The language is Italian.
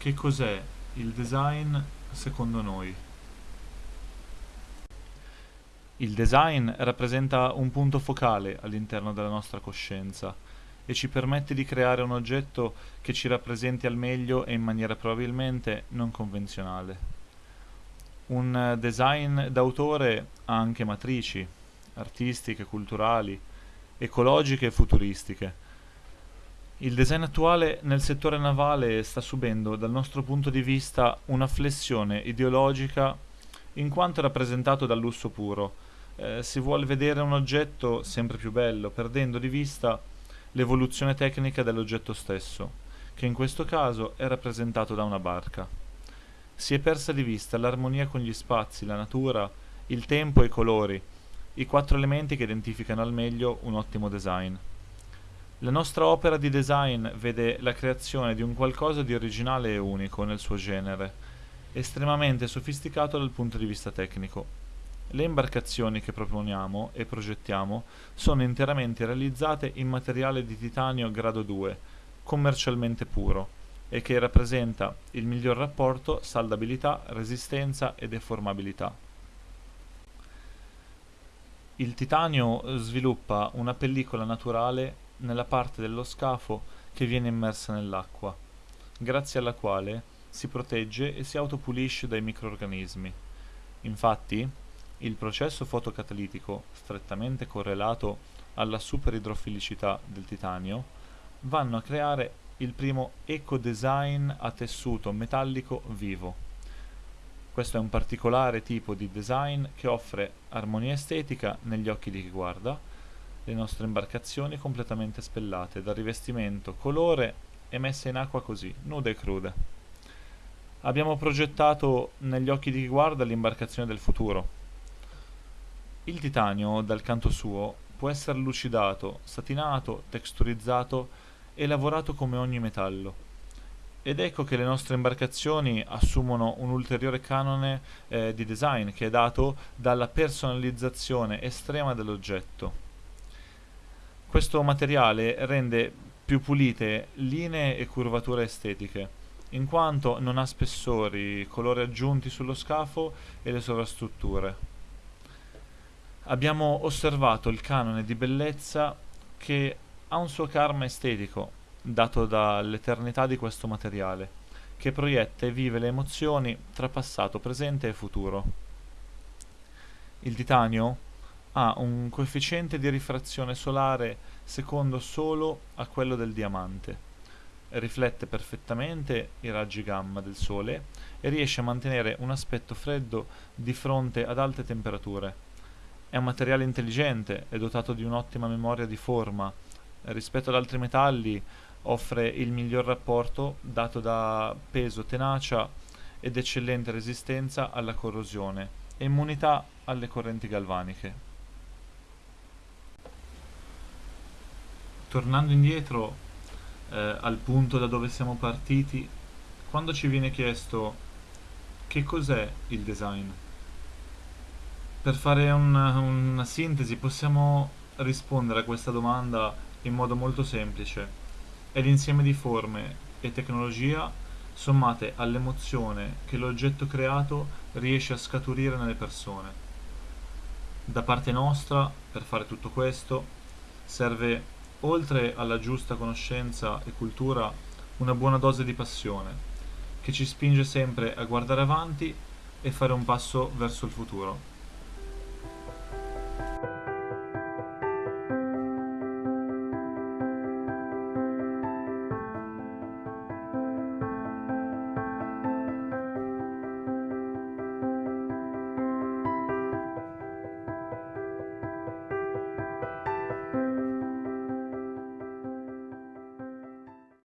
Che cos'è il design secondo noi? Il design rappresenta un punto focale all'interno della nostra coscienza e ci permette di creare un oggetto che ci rappresenti al meglio e in maniera probabilmente non convenzionale. Un design d'autore ha anche matrici, artistiche, culturali, ecologiche e futuristiche, il design attuale nel settore navale sta subendo, dal nostro punto di vista, una flessione ideologica in quanto è rappresentato dal lusso puro. Eh, si vuole vedere un oggetto sempre più bello, perdendo di vista l'evoluzione tecnica dell'oggetto stesso, che in questo caso è rappresentato da una barca. Si è persa di vista l'armonia con gli spazi, la natura, il tempo e i colori, i quattro elementi che identificano al meglio un ottimo design. La nostra opera di design vede la creazione di un qualcosa di originale e unico nel suo genere, estremamente sofisticato dal punto di vista tecnico. Le imbarcazioni che proponiamo e progettiamo sono interamente realizzate in materiale di titanio grado 2, commercialmente puro, e che rappresenta il miglior rapporto saldabilità, resistenza e deformabilità. Il titanio sviluppa una pellicola naturale nella parte dello scafo che viene immersa nell'acqua, grazie alla quale si protegge e si autopulisce dai microorganismi. Infatti, il processo fotocatalitico, strettamente correlato alla superidrofilicità del titanio, vanno a creare il primo eco-design a tessuto metallico vivo. Questo è un particolare tipo di design che offre armonia estetica negli occhi di chi guarda, le nostre imbarcazioni completamente spellate, dal rivestimento, colore e messe in acqua così, nude e crude. Abbiamo progettato negli occhi di chi guarda l'imbarcazione del futuro. Il titanio, dal canto suo, può essere lucidato, satinato, texturizzato e lavorato come ogni metallo. Ed ecco che le nostre imbarcazioni assumono un ulteriore canone eh, di design che è dato dalla personalizzazione estrema dell'oggetto. Questo materiale rende più pulite linee e curvature estetiche, in quanto non ha spessori, colori aggiunti sullo scafo e le sovrastrutture. Abbiamo osservato il canone di bellezza che ha un suo karma estetico, dato dall'eternità di questo materiale, che proietta e vive le emozioni tra passato, presente e futuro. Il titanio ha un coefficiente di rifrazione solare secondo solo a quello del diamante. Riflette perfettamente i raggi gamma del Sole e riesce a mantenere un aspetto freddo di fronte ad alte temperature. È un materiale intelligente, è dotato di un'ottima memoria di forma. Rispetto ad altri metalli offre il miglior rapporto dato da peso, tenacia ed eccellente resistenza alla corrosione e immunità alle correnti galvaniche. Tornando indietro eh, al punto da dove siamo partiti, quando ci viene chiesto che cos'è il design, per fare una, una sintesi possiamo rispondere a questa domanda in modo molto semplice. È l'insieme di forme e tecnologia sommate all'emozione che l'oggetto creato riesce a scaturire nelle persone. Da parte nostra, per fare tutto questo, serve oltre alla giusta conoscenza e cultura, una buona dose di passione, che ci spinge sempre a guardare avanti e fare un passo verso il futuro.